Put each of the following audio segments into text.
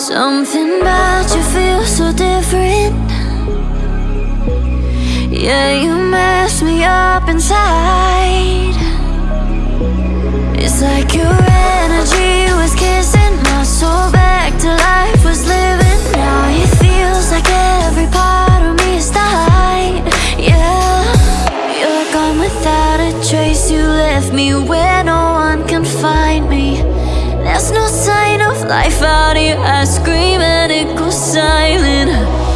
Something about you feels so different. Yeah, you mess me up inside. It's like your energy was kissing my soul back to life was living. Now it feels like every part of me is dying. Yeah, you're gone without a trace. You left me where no one can find me There's no sign of life out here. I scream and it goes silent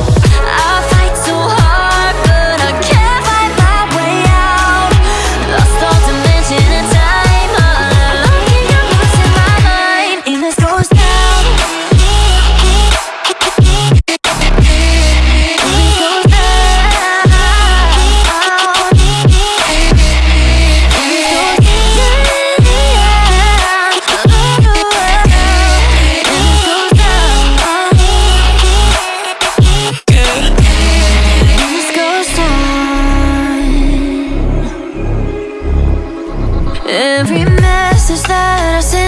Every message that I send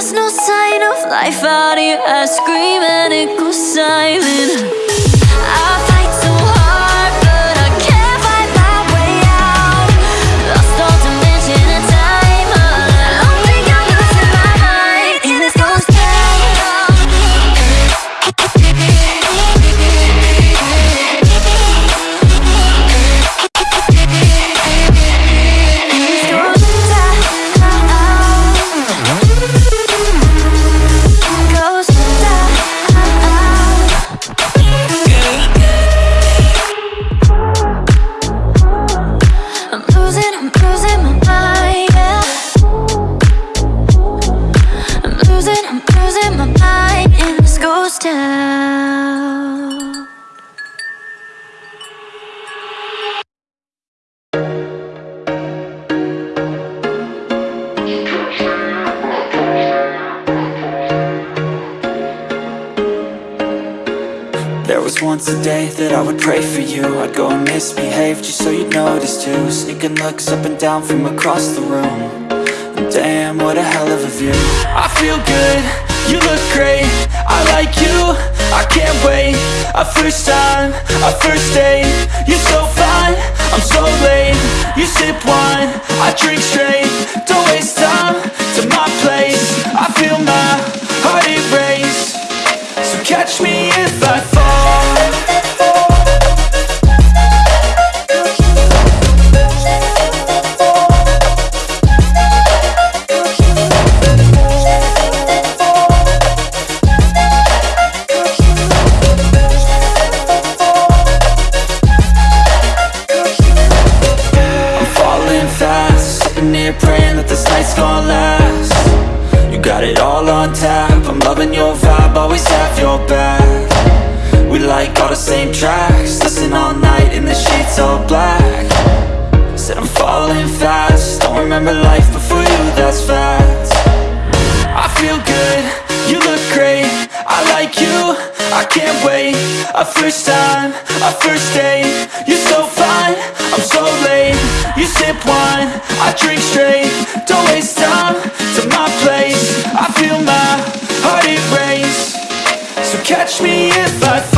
There's no sign of life out here I scream and it goes silent. I was once a day that I would pray for you. I'd go and misbehave just so you'd notice too. Sneaking looks up and down from across the room. And damn, what a hell of a view. I feel good, you look great. I like you, I can't wait. A first time, a first date. You're so fine, I'm so late. You sip wine, I drink straight. Don't waste time to my place. I feel my heart erase So catch me on tap. I'm loving your vibe, always have your back. We like all the same tracks. Listen all night in the sheets all black. Said I'm falling fast. Don't remember life before you, that's fact I feel good, you look great. I like you, I can't wait. A first time, a first date. You're so fine, I'm so late. You sip wine, I drink straight. Don't waste time catch me if I fall